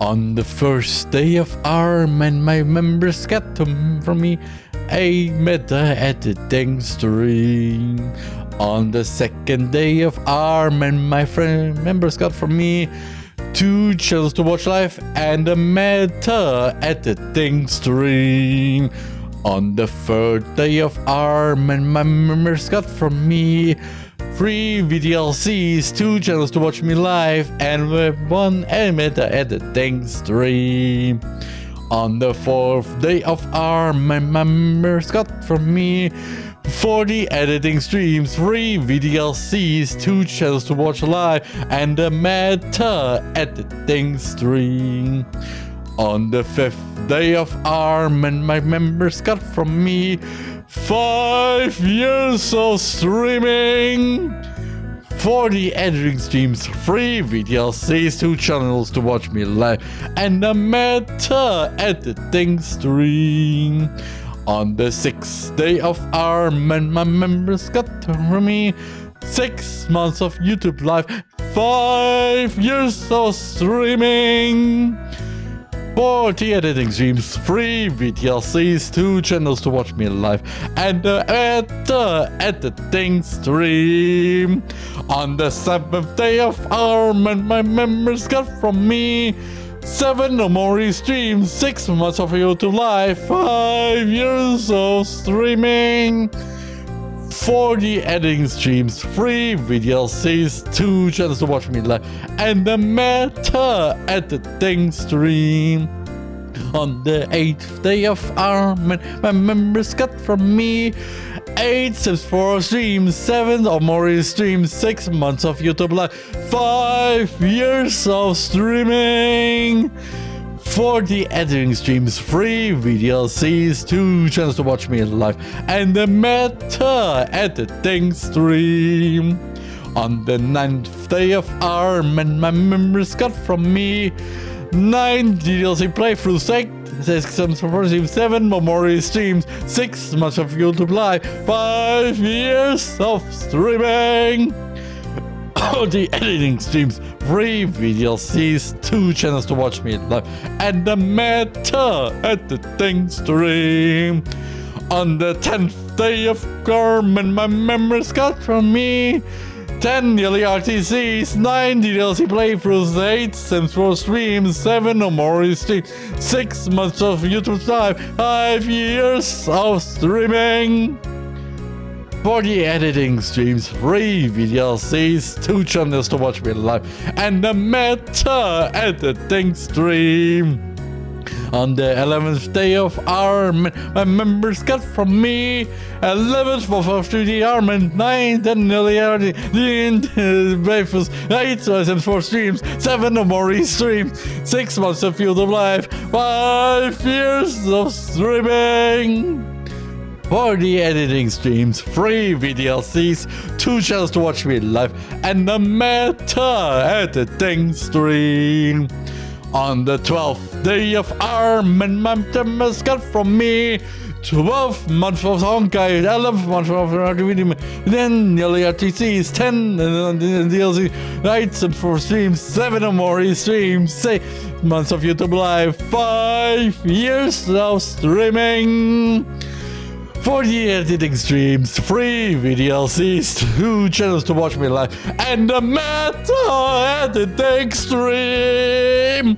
On the first day of ARM and my members got to from me a meta editing stream. On the second day of ARM and my friend members got from me two channels to watch live and a meta at editing stream. On the third day of ARM and my members got from me Three VDLCs, two channels to watch me live, and with one meta editing stream. On the fourth day of ARM, my members got from me 40 editing streams, 3 VDLCs, 2 channels to watch live, and a meta editing stream. On the fifth day of ARM, and my members got from me Five years of streaming! 40 editing streams, 3 VDLCs, 2 channels to watch me live, and a meta editing stream. On the 6th day of ARM and my members got from me 6 months of YouTube live, 5 years of streaming. 40 editing streams, 3 VDLCs, 2 channels to watch me live, and a meta editing stream. On the 7th day of ARM and my members got from me 7 or more streams, 6 months of YouTube live, 5 years of streaming. 40 editing streams, 3 VDLCs, 2 channels to watch me live, and the meta editing stream. On the 8th day of ARM, my members got from me 8 Sims 4 streams, 7 or more streams, 6 months of YouTube live, 5 years of streaming. 40 editing streams, free VDLCs, 2 channels to watch me in live, and the meta editing stream. On the 9th day of ARM, and my members got from me 9 DLC playthroughs, 6 Sims 4 streams, 7 Memorial streams, 6 months of YouTube live, 5 years of streaming the editing streams, three VDLCs, two channels to watch me live, and the meta editing stream. On the 10th day of Garmin, my members got from me 10 yearly RTCs, 9 DLC playthroughs, 8 Sims 4 streams, 7 or more streams, 6 months of YouTube live, 5 years of streaming. 40 editing streams, 3 VDLCs, 2 channels to watch me live, and a meta editing stream. On the 11th day of ARM, my members got from me 11th of 3D ARM and 9th and nearly the breakfast, 8 Sims 4 streams, 7 or more streams, 6 months of Field of Life, 5 years of streaming. 40 editing streams, 3 VDLCs, 2 channels to watch me live, and the meta editing stream. On the 12th day of ARM, and my members got from me 12 months of Honkai, 11 months of RTVD, then nearly RTCs, 10 and DLC nights and 4 streams, 7 or more streams, 6 months of YouTube Live, 5 years of streaming. 40 editing streams, 3 VDLCs, 2 channels to watch me live, and a meta editing stream!